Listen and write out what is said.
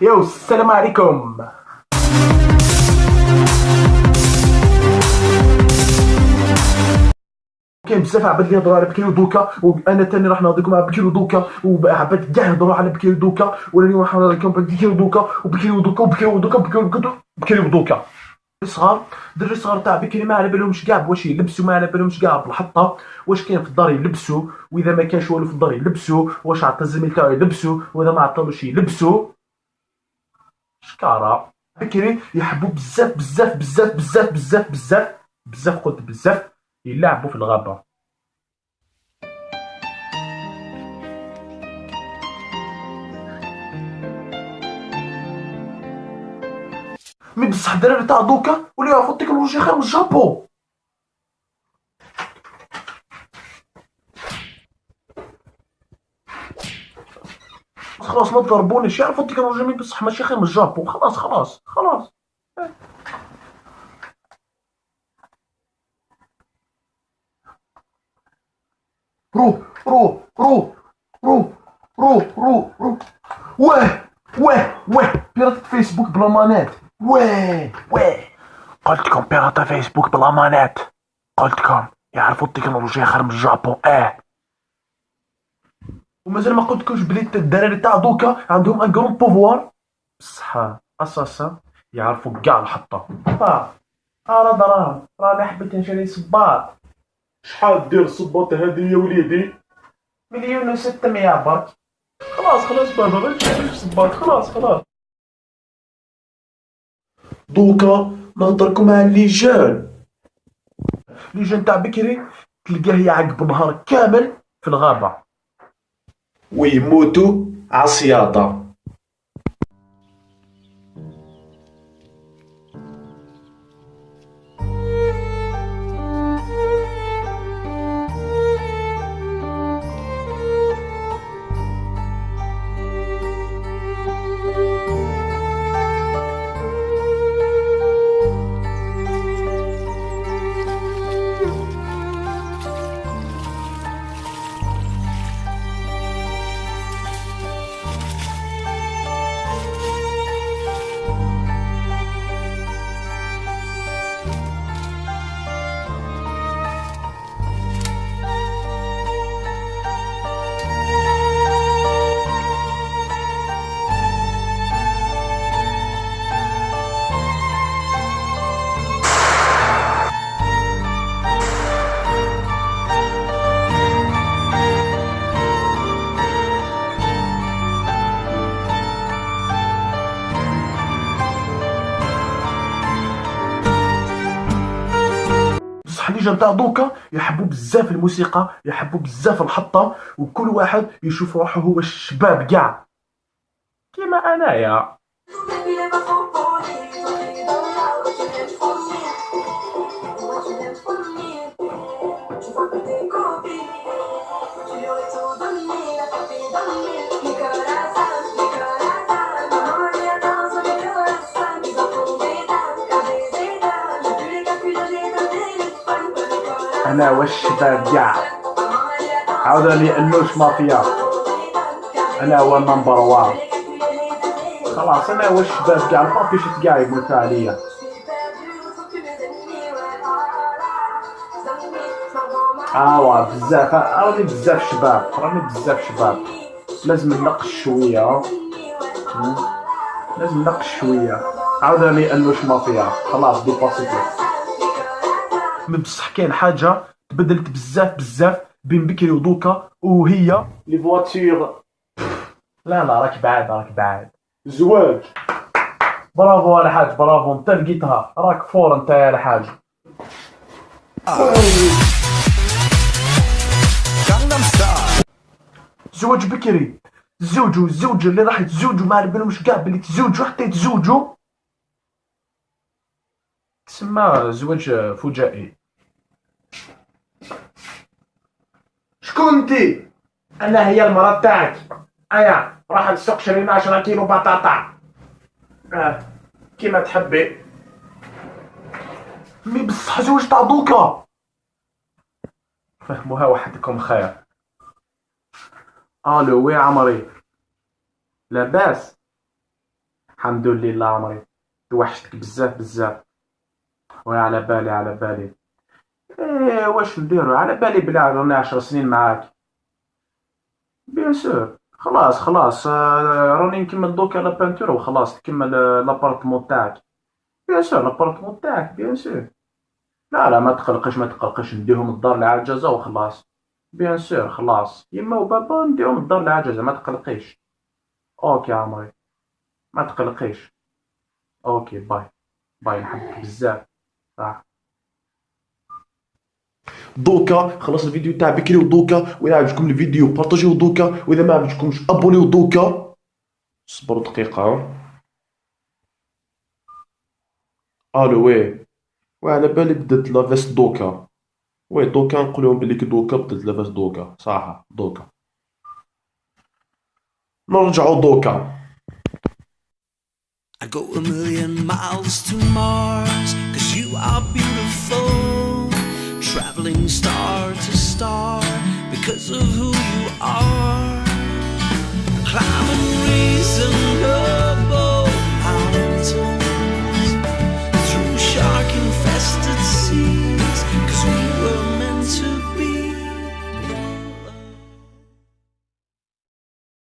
يو السلام عليكم. كاين بزاف عباد اللي يهضروا على بكري ودوكا وأنا تاني راح نهضركم على بكري ودوكا وعباد كاع يهضروا على بكري ودوكا وأنا اليوم راح نهضر لكم بكري ودوكا وبكري ودوكا وبكري ودوكا وبكري ودوكا بكري ودوكا صغار دري صغار تاع بكري ما على بالهمش كاع واش يلبسوا ما على بالهمش كاع بالحطة. واش كاين في الدار يلبسوا؟ وإذا ما كانش والو في الدار يلبسوا واش عطى الزميل تاعو يلبسوا؟ وإذا ما عطاوش يلبسوا؟ شكارا بكري يحبوا بزاف بزاف بزاف بزاف بزاف بزاف بزاف قلت بزاف يلعبوا في الغابة. مي بصح الدراري تاع دوكا ولاو يعرفوا التكنولوجيا خير من الجابون. خلاص ما تضربونيش يعرفوا التكنولوجيا مي بصح ماشي خير من الجابون خلاص خلاص خلاص. روح روح روح روح روح روح روح. واه واه واه. بيرات فيسبوك بلا مانات واه واه. قلتلكم بيرات فيسبوك بلا مانات قلتلكم يعرفوا التكنولوجيا خير من الجابون آه. ومازال ما قلتلكمش بلي الدراري تاع دوكا عندهم un grand pouvoir بصح أساسا يعرفوا كاع الحطة. با راه راه راني حبيت نشري صباط. شحال دير الصباط هذه يا وليدي؟ مليون و 600 برك. خلاص خلاص بابا ما تشريش صباط. خلاص خلاص. دوكا نهضركم مع les gens الليجان تاع بكري تلقاه يعقب نهار كامل في الغابة. ويموتوا عصياطة بصح اللي جا تاع دوكا يحبوا بزاف الموسيقى يحبوا بزاف الحطه وكل واحد يشوف روحه هو الشباب كاع كيما أنايا. أنا والشباب كاع عاودني انوش مافيا. أنا هو نمبر وان خلاص أنا والشباب كاع البابيشت كاع يموتوا عليا اوا بزاف راني بزاف شباب. راني بزاف شباب. لازم ننقش شوية. لازم ننقش شوية. عاودني انوش مافيا. خلاص dépassيتي mais بصح كاين حاجة تبدلت بزاف بزاف بين بكري ودوكا وهي لي فواتير. لا لا راك بعاد راك بعاد. الزواج برافو الحاج برافو. انت لقيتها. راك fort انت يا الحاج. زواج بكري. تزوجوا الزوجة اللي راح يتزوجوا ما على بالهمش كاع بلي تزوجوا حتى يتزوجوا تسمى زواج فجائي شكون انتي أنا هي المرأة تاعك ايا راح نسوق شرينا 10 كيلو بطاطا. آه كيما تحبي. mais بصح زواج تاع دوكا فهموها وحدكم خير. allô oui عمري. لاباس. الحمد لله عمري. توحشتك بزاف بزاف. oui على بالي على بالي. إيه واش نديرو؟ على بالي بلا راني عشر سنين معاك. bien sûr خلاص خلاص. آه، راني نكمل دوكا la peinture وخلاص تكمل آه، l'appartement تاعك. bien sûr l'appartement تاعك bien sûr لا لا ما تقلقش ما تقلقش. نديهم الدار العجزة وخلاص. bien sûr خلاص. يما وبابا نديهم الدار العجزة ما تقلقيش. OK عمري ما تقلقيش. OK bye. bye نحبك بزاف. صح. دوكا خلص الفيديو تاع بكري ودوكا وإذا عجبكم الفيديو بارطاجيو دوكا وإذا ما عجبكمش ابونيو دوكا صبروا دقيقة. allô oui. على بالي بدات لافيس دوكا. oui دوكا نقولهم بلي كي دوكا بدات لافيس دوكا. صح دوكا. نرجعو دوكا. I'd go a million miles to Mars, Traveling star to star, because of who you are. Climb and reason.